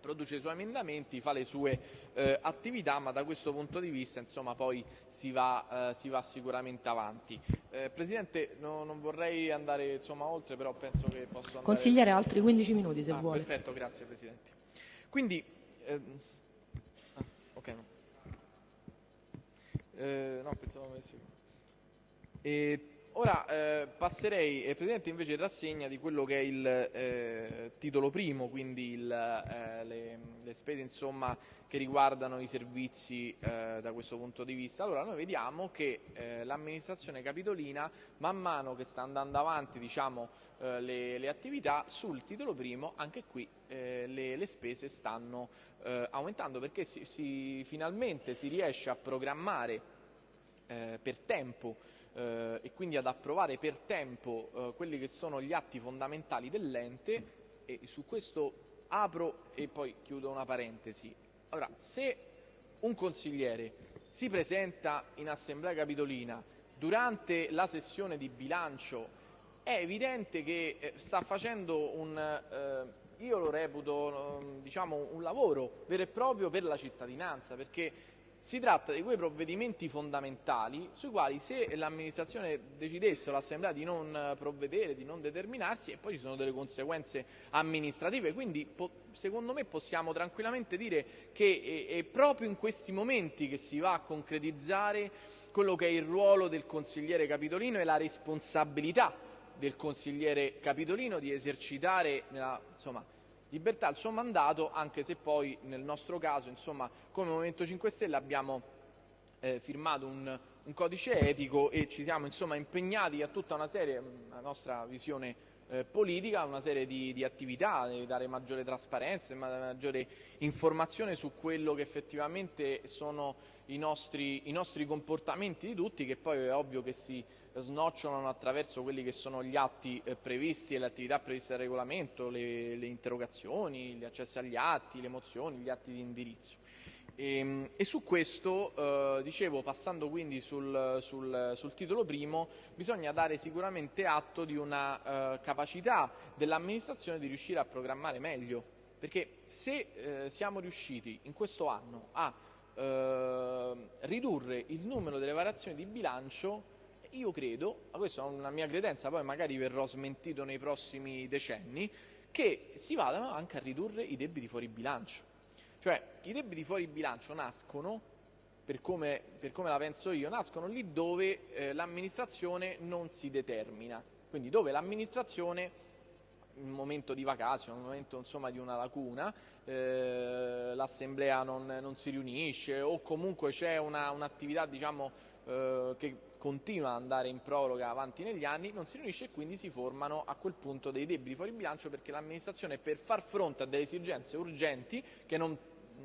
[SPEAKER 1] produce i suoi emendamenti, fa le sue eh, attività, ma da questo punto di vista insomma, poi si va, eh, si va sicuramente avanti. Eh, Presidente, no, non vorrei andare insomma, oltre, però penso che posso andare...
[SPEAKER 2] Consigliere altri 15 minuti se
[SPEAKER 1] ah,
[SPEAKER 2] vuole.
[SPEAKER 1] Perfetto, grazie Presidente. Quindi, ehm, ah, ok, no. Eh, no, pensavo avessi... E Ora eh, passerei, eh, Presidente, invece in rassegna di quello che è il eh, titolo primo, quindi il, eh, le, le, spese insomma, che riguardano i servizi eh, da questo punto di vista. Allora noi vediamo che eh, l'amministrazione capitolina, man mano che sta andando avanti diciamo, le, le, attività, sul titolo primo anche qui le, le, spese stanno aumentando perché si, si, finalmente si riesce a programmare per tempo eh, e quindi ad approvare per tempo eh, quelli che sono gli atti fondamentali dell'ente e su questo apro e poi chiudo una parentesi. Allora, se un consigliere si presenta in assemblea capitolina durante la sessione di bilancio è evidente che eh, sta facendo un, eh, io lo reputo, mm, diciamo, un lavoro vero e proprio per la cittadinanza, perché si tratta di quei provvedimenti fondamentali sui quali se l'amministrazione decidesse o l'assemblea di non provvedere, di non determinarsi, e poi ci sono delle conseguenze amministrative, quindi secondo me possiamo tranquillamente dire che è proprio in questi momenti che si va a concretizzare quello che è il ruolo del consigliere capitolino e la responsabilità del consigliere capitolino di esercitare nella, insomma, libertà il suo mandato, anche se poi nel nostro caso, insomma, come Movimento 5 Stelle abbiamo eh, firmato un, un, codice etico e ci siamo insomma, impegnati a tutta una serie, la nostra visione eh, politica, una serie di, di attività, di dare maggiore trasparenza, maggiore informazione su quello che effettivamente sono i nostri, i nostri comportamenti di tutti, che poi è ovvio che si snocciolano attraverso quelli che sono gli atti eh, previsti e le attività previste dal regolamento, le, le, interrogazioni, gli accessi agli atti, le mozioni, gli atti di indirizzo. E, ehm, e su questo, eh, dicevo, passando quindi sul, sul, sul, titolo primo, bisogna dare sicuramente atto di una eh, capacità dell'amministrazione di riuscire a programmare meglio, perché se eh, siamo riusciti in questo anno a eh, ridurre il numero delle variazioni di bilancio io credo, questa è una mia credenza, poi magari verrò smentito nei prossimi decenni, che si vadano anche a ridurre i debiti fuori bilancio. Cioè, i debiti fuori bilancio nascono, per come, per come la penso io, nascono lì dove eh, l'amministrazione non si determina. Quindi dove l'amministrazione in un momento di vacanza, in un momento insomma, di una lacuna, eh, l'assemblea non, non, si riunisce o comunque c'è un'attività diciamo, eh, che continua ad andare in proroga avanti negli anni, non si riunisce e quindi si formano a quel punto dei debiti fuori bilancio perché l'amministrazione per far fronte a delle esigenze urgenti che non,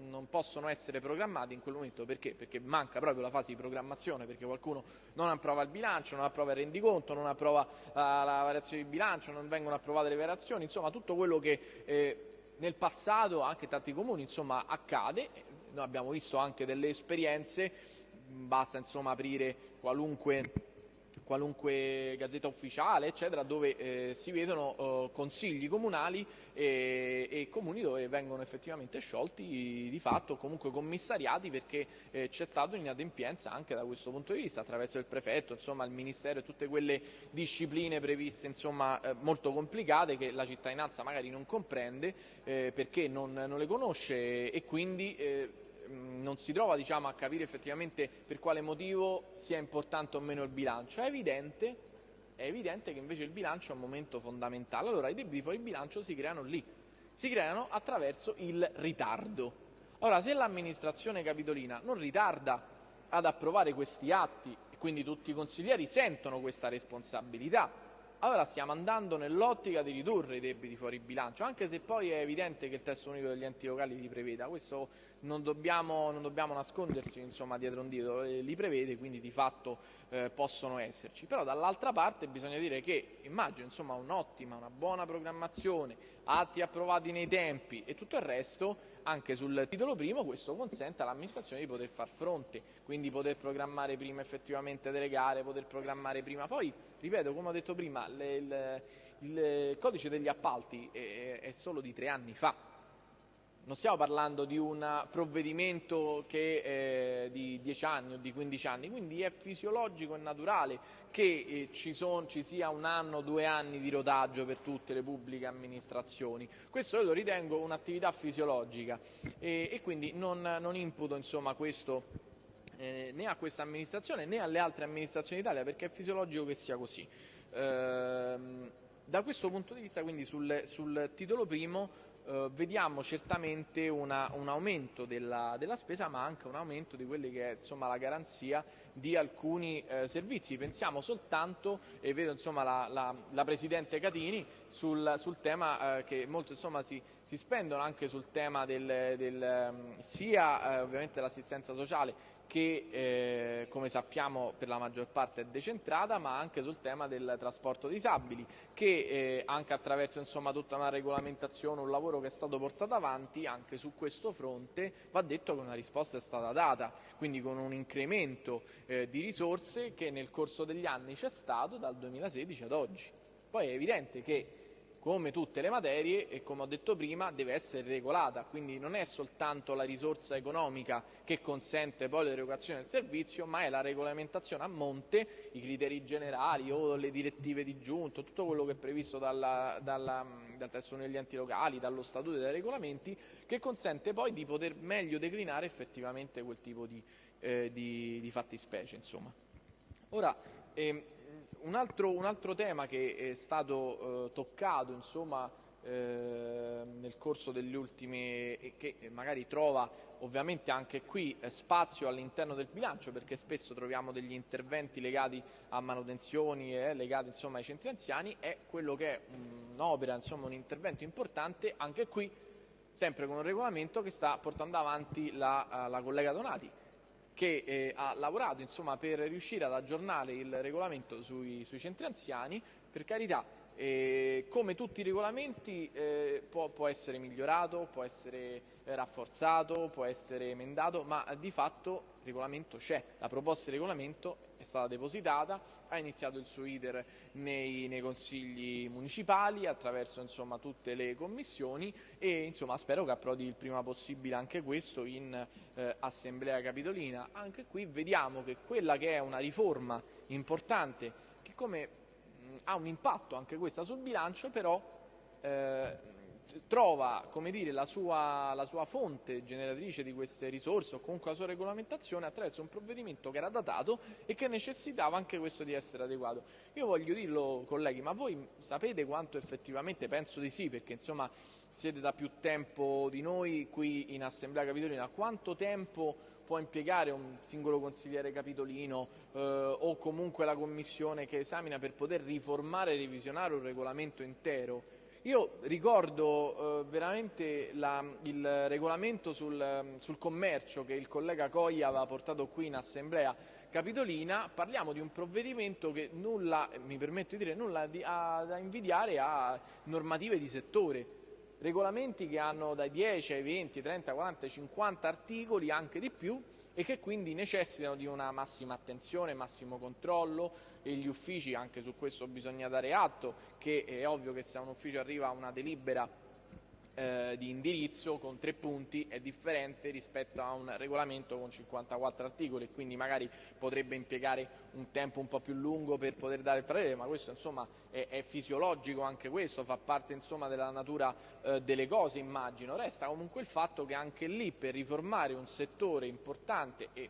[SPEAKER 1] non possono essere programmate in quel momento. Perché? perché manca proprio la fase di programmazione perché qualcuno non approva il bilancio, non approva il rendiconto, non approva la, la variazione di bilancio, non vengono approvate le variazioni, insomma tutto quello che eh, nel passato anche tanti comuni insomma, accade, noi abbiamo visto anche delle esperienze basta insomma aprire qualunque qualunque gazzetta ufficiale, eccetera, dove eh, si vedono eh, consigli comunali e, e, comuni dove vengono effettivamente sciolti di fatto comunque commissariati perché eh, c'è stata un'inadempienza anche da questo punto di vista attraverso il prefetto, insomma il ministero e tutte quelle discipline previste insomma, eh, molto complicate che la cittadinanza magari non comprende eh, perché non, non, le conosce e quindi eh, non si trova diciamo, a capire effettivamente per quale motivo sia importante o meno il bilancio. È evidente, è evidente che invece il bilancio è un momento fondamentale. Allora i debiti fuori bilancio si creano lì, si creano attraverso il ritardo. Ora, se l'amministrazione capitolina non ritarda ad approvare questi atti e quindi tutti i consiglieri sentono questa responsabilità, allora stiamo andando nell'ottica di ridurre i debiti fuori bilancio, anche se poi è evidente che il testo unico degli enti locali li preveda, questo non dobbiamo, non dobbiamo nascondersi insomma, dietro un dito, eh, li prevede, quindi di fatto eh, possono esserci. Però dall'altra parte bisogna dire che immagino un'ottima, una buona programmazione, atti approvati nei tempi e tutto il resto, anche sul titolo primo, questo consente all'amministrazione di poter far fronte, quindi poter programmare prima effettivamente delle gare, poter programmare prima. Poi, ripeto, come ho detto prima, le, il, il, codice degli appalti è, è solo di tre anni fa, non stiamo parlando di un provvedimento che è di 10 anni o di 15 anni, quindi è fisiologico e naturale che eh, ci, son, ci sia un anno o due anni di rodaggio per tutte le pubbliche amministrazioni. Questo io lo ritengo un'attività fisiologica e, e quindi non, non imputo insomma, questo eh, né a questa amministrazione né alle altre amministrazioni d'Italia perché è fisiologico che sia così. Ehm, da questo punto di vista, quindi sul, sul titolo primo, eh, vediamo certamente una, un aumento della, della, spesa ma anche un aumento di quelli che è insomma, la garanzia di alcuni eh, servizi. Pensiamo soltanto, e vedo insomma, la, la, la, Presidente Catini, sul, sul tema eh, che molto insomma, si, si, spendono anche sul tema del, del sia eh, ovviamente dell'assistenza sociale che eh, come sappiamo per la maggior parte è decentrata, ma anche sul tema del trasporto disabili, che eh, anche attraverso insomma, tutta una regolamentazione, un lavoro che è stato portato avanti, anche su questo fronte va detto che una risposta è stata data, quindi con un incremento eh, di risorse che nel corso degli anni c'è stato dal 2016 ad oggi. Poi è evidente che come tutte le materie e come ho detto prima deve essere regolata, quindi non è soltanto la risorsa economica che consente poi l'erogazione del servizio, ma è la regolamentazione a monte, i criteri generali o le direttive di giunto, tutto quello che è previsto dalla, dalla, dal testo degli enti locali, dallo statuto e dai regolamenti, che consente poi di poter meglio declinare effettivamente quel tipo di, eh, di, di fattispecie. Insomma. Ora, ehm, un altro, un altro, tema che è stato eh, toccato insomma, eh, nel corso degli ultimi e che magari trova ovviamente anche qui eh, spazio all'interno del bilancio perché spesso troviamo degli interventi legati a manutenzioni e legati insomma, ai centri anziani è quello che è un'opera, un intervento importante anche qui sempre con un regolamento che sta portando avanti la, la collega Donati che eh, ha lavorato insomma, per riuscire ad aggiornare il regolamento sui, sui centri anziani, per carità, eh, come tutti i regolamenti eh, può, può, essere migliorato, può essere eh, rafforzato, può essere emendato, ma di fatto il regolamento c'è, la proposta di regolamento è stata depositata, ha iniziato il suo iter nei, nei consigli municipali attraverso insomma, tutte le commissioni e insomma, spero che approdi il prima possibile anche questo in eh, Assemblea Capitolina. Anche qui vediamo che quella che è una riforma importante che come ha un impatto anche questa sul bilancio però eh, trova dire, la, sua, la, sua, fonte generatrice di queste risorse o comunque la sua regolamentazione attraverso un provvedimento che era datato e che necessitava anche questo di essere adeguato. Io voglio dirlo colleghi, ma voi sapete quanto effettivamente, penso di sì, perché insomma siete da più tempo di noi qui in Assemblea Capitolina, quanto tempo può impiegare un singolo consigliere capitolino eh, o comunque la commissione che esamina per poter riformare e revisionare un regolamento intero? Io ricordo eh, veramente la, il regolamento sul, sul, commercio che il collega Coglia aveva portato qui in assemblea capitolina, parliamo di un provvedimento che nulla, mi permetto di dire, nulla di, ha da invidiare a normative di settore. Regolamenti che hanno dai 10 ai 20, 30, 40, 50 articoli, anche di più, e che quindi necessitano di una massima attenzione, massimo controllo e gli uffici, anche su questo bisogna dare atto, che è ovvio che se a un ufficio arriva una delibera eh, di indirizzo con tre punti è differente rispetto a un regolamento con 54 articoli, quindi magari potrebbe impiegare un tempo un po' più lungo per poter dare il parere, ma questo insomma è, è fisiologico anche questo, fa parte insomma della natura eh, delle cose immagino. Resta comunque il fatto che anche lì per riformare un settore importante e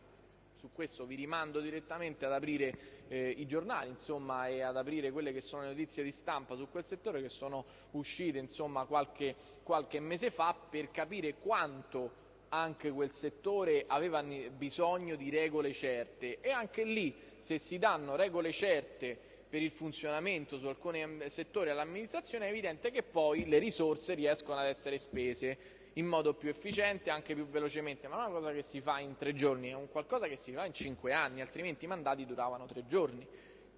[SPEAKER 1] su questo vi rimando direttamente ad aprire eh, i giornali insomma, e ad aprire quelle che sono le notizie di stampa su quel settore che sono uscite insomma, qualche, qualche mese fa per capire quanto anche quel settore aveva bisogno di regole certe. E anche lì se si danno regole certe per il funzionamento su alcuni settori all'amministrazione è evidente che poi le risorse riescono ad essere spese in modo più efficiente anche più velocemente, ma non è una cosa che si fa in tre giorni, è un qualcosa che si fa in cinque anni, altrimenti i mandati duravano tre giorni.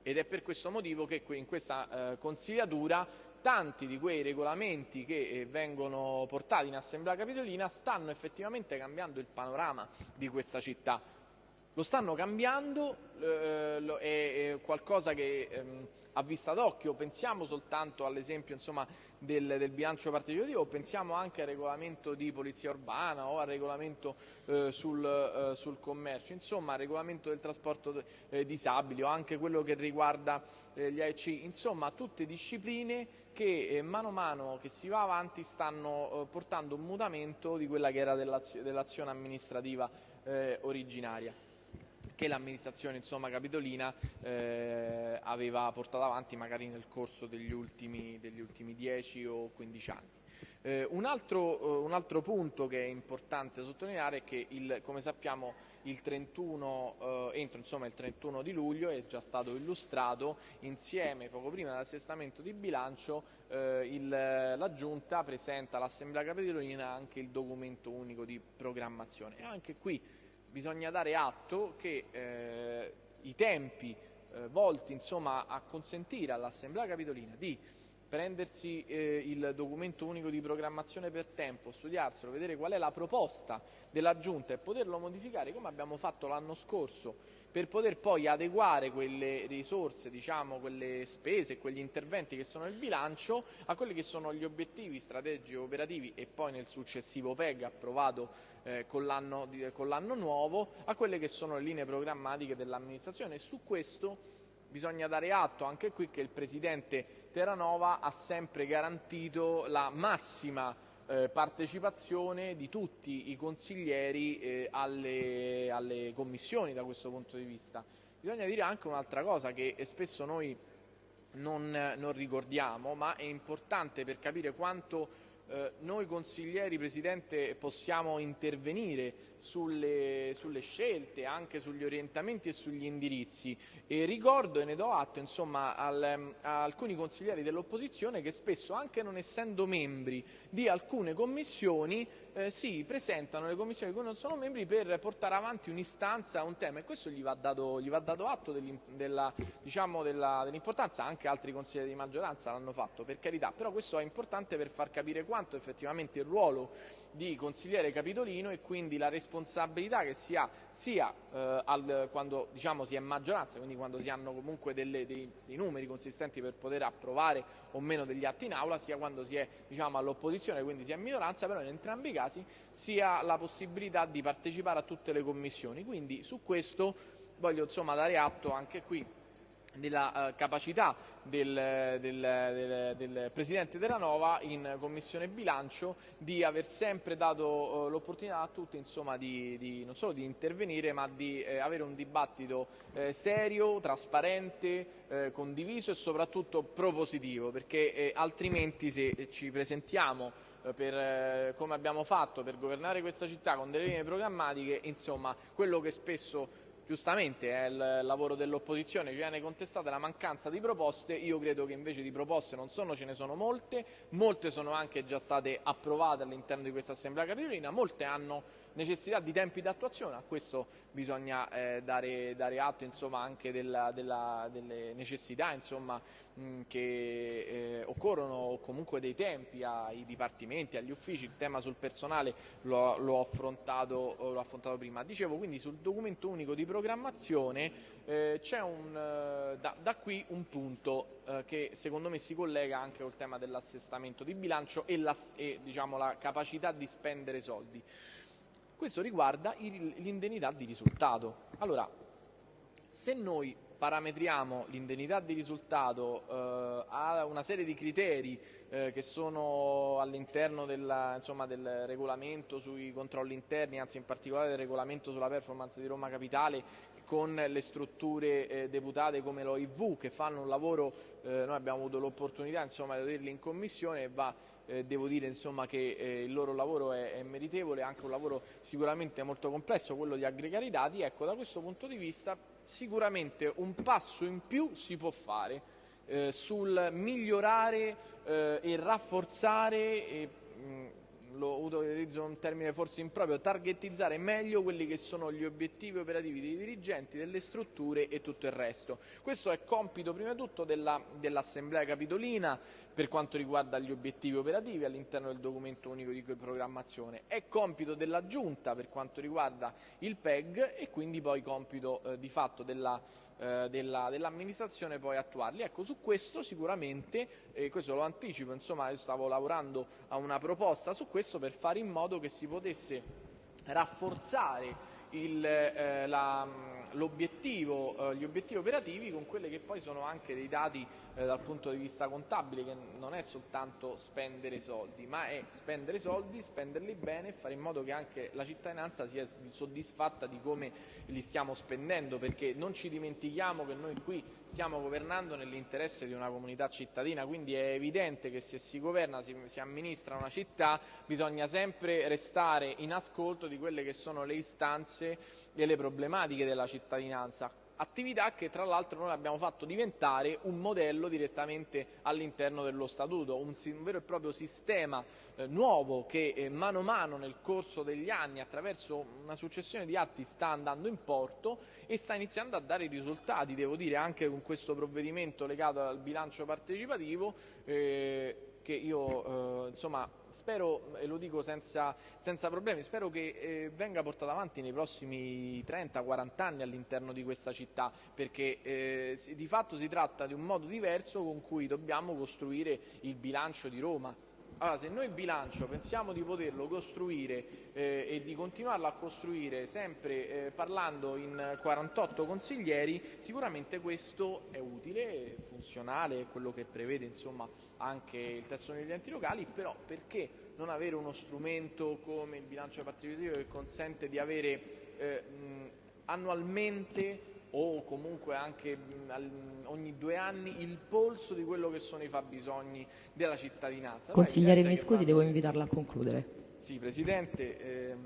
[SPEAKER 1] Ed è per questo motivo che in questa eh, consigliatura tanti di quei regolamenti che eh, vengono portati in Assemblea Capitolina stanno effettivamente cambiando il panorama di questa città. Lo stanno cambiando, eh, è, qualcosa che ehm, a vista d'occhio, pensiamo soltanto all'esempio insomma, del, del, bilancio partecipativo, pensiamo anche al regolamento di polizia urbana o al regolamento eh, sul, eh, sul, commercio, insomma al regolamento del trasporto eh, disabili o anche quello che riguarda eh, gli AEC, insomma tutte discipline che eh, mano a mano che si va avanti stanno eh, portando un mutamento di quella che era dell'azione amministrativa originaria che l'amministrazione capitolina eh, aveva portato avanti magari nel corso degli ultimi, degli ultimi 10 o 15 anni. Eh, un, altro, eh, un, altro, punto che è importante sottolineare è che il, come sappiamo il 31, eh, entro insomma, il 31 di luglio è già stato illustrato insieme poco prima dell'assestamento di bilancio eh, il, la Giunta presenta all'Assemblea Capitolina anche il documento unico di programmazione e anche qui bisogna dare atto che eh, i tempi eh, volti insomma, a consentire all'Assemblea Capitolina di prendersi eh, il documento unico di programmazione per tempo, studiarselo, vedere qual è la proposta della Giunta e poterlo modificare come abbiamo fatto l'anno scorso per poter poi adeguare quelle risorse, diciamo, quelle spese, quegli interventi che sono nel bilancio a quelli che sono gli obiettivi strategici operativi e poi nel successivo PEG approvato eh, con, l'anno, con l'anno nuovo a quelle che sono le linee programmatiche dell'amministrazione. Su questo bisogna dare atto anche qui che il Presidente Terranova ha sempre garantito la massima eh, partecipazione di tutti i consiglieri eh, alle, alle, commissioni da questo punto di vista. Bisogna dire anche un'altra cosa che spesso noi non, non ricordiamo, ma è importante per capire quanto eh, noi consiglieri, Presidente, possiamo intervenire sulle, sulle, scelte, anche sugli orientamenti e sugli indirizzi. E ricordo e ne do atto insomma, al, a alcuni consiglieri dell'opposizione che spesso, anche non essendo membri di alcune commissioni, eh, si presentano alle commissioni di cui non sono membri per portare avanti un'istanza, un tema e questo gli va dato, gli va dato atto della, diciamo, della, dell'importanza, anche altri consiglieri di maggioranza l'hanno fatto per carità, però questo è importante per far capire quanto effettivamente il ruolo di consigliere capitolino e quindi la responsabilità che si ha sia eh, al, quando diciamo, si è maggioranza, quindi quando si hanno comunque delle, dei, dei, numeri consistenti per poter approvare o meno degli atti in aula, sia quando si è diciamo, all'opposizione, quindi si è minoranza, però in entrambi i casi si ha la possibilità di partecipare a tutte le commissioni. Quindi su questo voglio insomma, dare atto anche qui della uh, capacità del, del, del, del, Presidente della Nova in Commissione Bilancio di aver sempre dato uh, l'opportunità a tutti insomma, di, di, non solo di intervenire ma di eh, avere un dibattito eh, serio, trasparente, eh, condiviso e soprattutto propositivo perché eh, altrimenti se ci presentiamo eh, per, come abbiamo fatto per governare questa città con delle linee programmatiche, insomma quello che spesso giustamente è il lavoro dell'opposizione, viene contestata la mancanza di proposte, io credo che invece di proposte non sono, ce ne sono molte, molte sono anche già state approvate all'interno di questa Assemblea Capitolina, molte hanno necessità di tempi d'attuazione, a questo bisogna eh, dare, dare, atto insomma, anche della, della, delle necessità insomma, mh, che eh, occorrono comunque dei tempi ai dipartimenti, agli uffici, il tema sul personale l'ho, l'ho, affrontato, affrontato, prima. Dicevo quindi sul documento unico di programmazione eh, c'è un, eh, da, da, qui un punto eh, che secondo me si collega anche col tema dell'assestamento di bilancio e, la, e diciamo, la capacità di spendere soldi. Questo riguarda l'indennità di risultato. Allora, se noi parametriamo l'indennità di risultato eh, a una serie di criteri eh, che sono all'interno del regolamento sui controlli interni, anzi in particolare del regolamento sulla performance di Roma Capitale con le strutture eh, deputate come l'OIV che fanno un lavoro, eh, noi abbiamo avuto l'opportunità di vederli in commissione va eh, devo dire insomma, che eh, il loro lavoro è, è, meritevole, anche un lavoro sicuramente molto complesso, quello di aggregare i dati. Ecco, da questo punto di vista sicuramente un passo in più si può fare eh, sul migliorare eh, e rafforzare e, mh, lo utilizzo un termine forse improprio, targetizzare meglio quelli che sono gli obiettivi operativi dei dirigenti, delle strutture e tutto il resto. Questo è compito prima di tutto della, dell'Assemblea Capitolina per quanto riguarda gli obiettivi operativi all'interno del documento unico di programmazione, è compito della Giunta per quanto riguarda il PEG e quindi poi compito eh, di fatto della eh, della, dell'amministrazione poi attuarli. Ecco, su questo sicuramente, eh, questo lo anticipo, insomma, stavo lavorando a una proposta su questo per fare in modo che si potesse rafforzare il, eh, la, gli obiettivi operativi con quelli che poi sono anche dei dati eh, dal punto di vista contabile, che non è soltanto spendere soldi, ma è spendere soldi, spenderli bene e fare in modo che anche la cittadinanza sia soddisfatta di come li stiamo spendendo, perché non ci dimentichiamo che noi qui stiamo governando nell'interesse di una comunità cittadina, quindi è evidente che se si governa, si, si amministra una città, bisogna sempre restare in ascolto di quelle che sono le istanze e le problematiche della cittadinanza. Attività che tra l'altro noi abbiamo fatto diventare un modello direttamente all'interno dello statuto, un, vero e proprio sistema eh, nuovo che eh, mano a mano nel corso degli anni attraverso una successione di atti sta andando in porto e sta iniziando a dare risultati, devo dire anche con questo provvedimento legato al bilancio partecipativo eh, che io eh, insomma spero, e lo dico senza, senza problemi, spero che eh, venga portata avanti nei prossimi 30-40 anni all'interno di questa città, perché eh, di fatto si tratta di un modo diverso con cui dobbiamo costruire il bilancio di Roma. Allora, se noi il bilancio pensiamo di poterlo costruire eh, e di continuarlo a costruire sempre eh, parlando in 48 consiglieri, sicuramente questo è utile, funzionale, è quello che prevede insomma, anche il testo degli enti locali, però perché non avere uno strumento come il bilancio partecipativo che consente di avere eh, mh, annualmente o comunque anche ogni due anni il polso di quello che sono i fabbisogni della cittadinanza.
[SPEAKER 2] Consigliere, mi scusi, devo invitarla a concludere.
[SPEAKER 1] Sì, Presidente. Eh,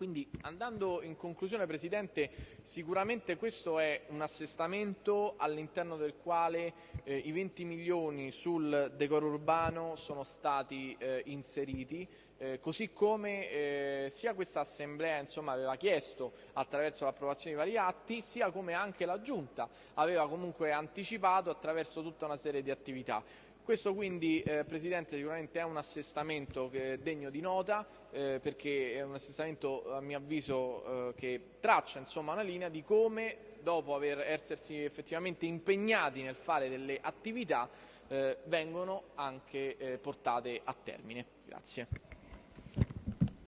[SPEAKER 1] quindi andando in conclusione, Presidente, sicuramente questo è un assestamento all'interno del quale eh, i 20 milioni sul decoro urbano sono stati eh, inseriti eh, così come eh, sia questa Assemblea insomma, aveva chiesto attraverso l'approvazione di vari atti, sia come anche la Giunta aveva comunque anticipato attraverso tutta una serie di attività. Questo quindi, eh, Presidente, sicuramente è un assestamento degno di nota, eh, perché è un assestamento, a mio avviso, eh, che traccia insomma, una linea di come, dopo aver essersi effettivamente impegnati nel fare delle attività, eh, vengono anche portate a termine. Grazie.